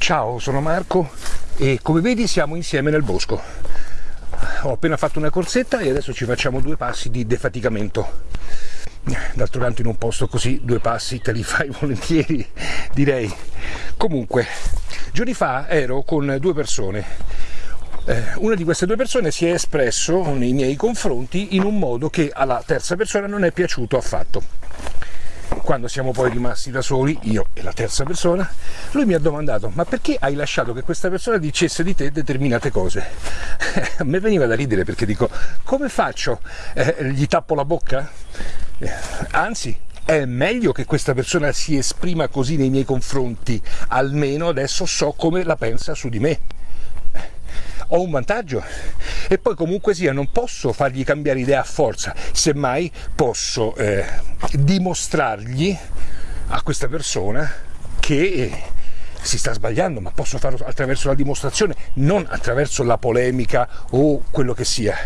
Ciao, sono Marco e come vedi siamo insieme nel bosco. Ho appena fatto una corsetta e adesso ci facciamo due passi di defaticamento. D'altro canto in un posto così due passi te li fai volentieri, direi. Comunque, giorni fa ero con due persone. Eh, una di queste due persone si è espresso nei miei confronti in un modo che alla terza persona non è piaciuto affatto quando siamo poi rimasti da soli, io e la terza persona, lui mi ha domandato ma perché hai lasciato che questa persona dicesse di te determinate cose? A me veniva da ridere perché dico come faccio? Eh, gli tappo la bocca? Eh, anzi, è meglio che questa persona si esprima così nei miei confronti, almeno adesso so come la pensa su di me ho un vantaggio e poi comunque sia non posso fargli cambiare idea a forza, semmai posso eh, dimostrargli a questa persona che si sta sbagliando, ma posso farlo attraverso la dimostrazione, non attraverso la polemica o quello che sia.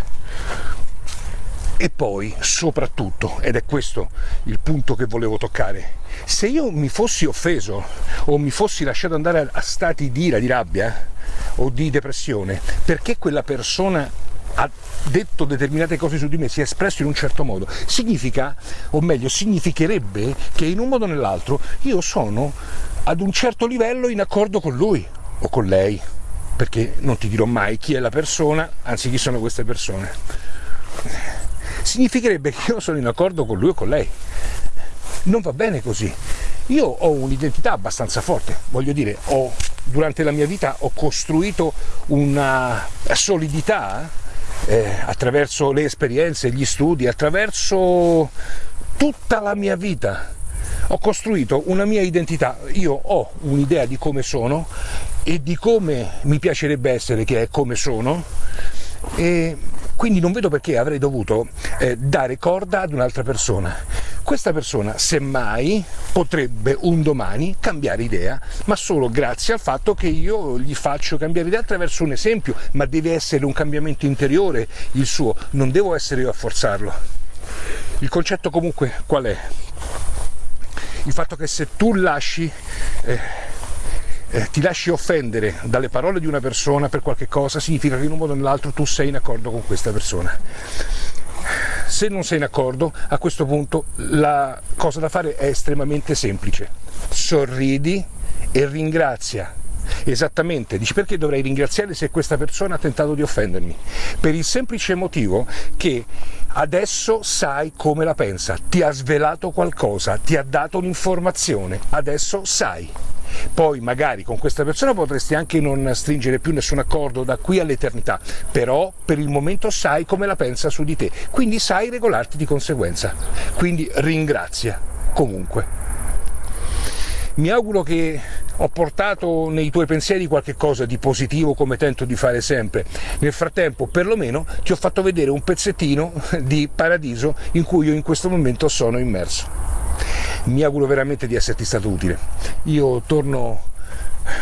E poi, soprattutto, ed è questo il punto che volevo toccare, se io mi fossi offeso o mi fossi lasciato andare a stati di ira, di rabbia o di depressione, perché quella persona ha detto determinate cose su di me, si è espresso in un certo modo, significa, o meglio, significherebbe che in un modo o nell'altro io sono ad un certo livello in accordo con lui o con lei, perché non ti dirò mai chi è la persona, anzi chi sono queste persone. Significherebbe che io sono in accordo con lui o con lei. Non va bene così. Io ho un'identità abbastanza forte, voglio dire, ho, durante la mia vita ho costruito una solidità eh, attraverso le esperienze, gli studi, attraverso tutta la mia vita. Ho costruito una mia identità, io ho un'idea di come sono e di come mi piacerebbe essere, che è come sono, e quindi non vedo perché avrei dovuto eh, dare corda ad un'altra persona. Questa persona, semmai, potrebbe un domani cambiare idea, ma solo grazie al fatto che io gli faccio cambiare idea attraverso un esempio, ma deve essere un cambiamento interiore il suo, non devo essere io a forzarlo. Il concetto comunque qual è? Il fatto che se tu lasci eh, eh, ti lasci offendere dalle parole di una persona per qualche cosa, significa che in un modo o nell'altro tu sei in accordo con questa persona. Se non sei in accordo, a questo punto la cosa da fare è estremamente semplice. Sorridi e ringrazia Esattamente, dici perché dovrei ringraziare se questa persona ha tentato di offendermi? Per il semplice motivo che adesso sai come la pensa, ti ha svelato qualcosa, ti ha dato un'informazione, adesso sai poi magari con questa persona potresti anche non stringere più nessun accordo da qui all'eternità, però per il momento sai come la pensa su di te, quindi sai regolarti di conseguenza, quindi ringrazia comunque. Mi auguro che ho portato nei tuoi pensieri qualche cosa di positivo come tento di fare sempre. Nel frattempo, perlomeno, ti ho fatto vedere un pezzettino di paradiso in cui io in questo momento sono immerso mi auguro veramente di esserti stato utile. Io torno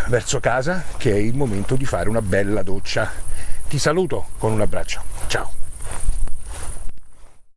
verso casa che è il momento di fare una bella doccia. Ti saluto con un abbraccio. Ciao!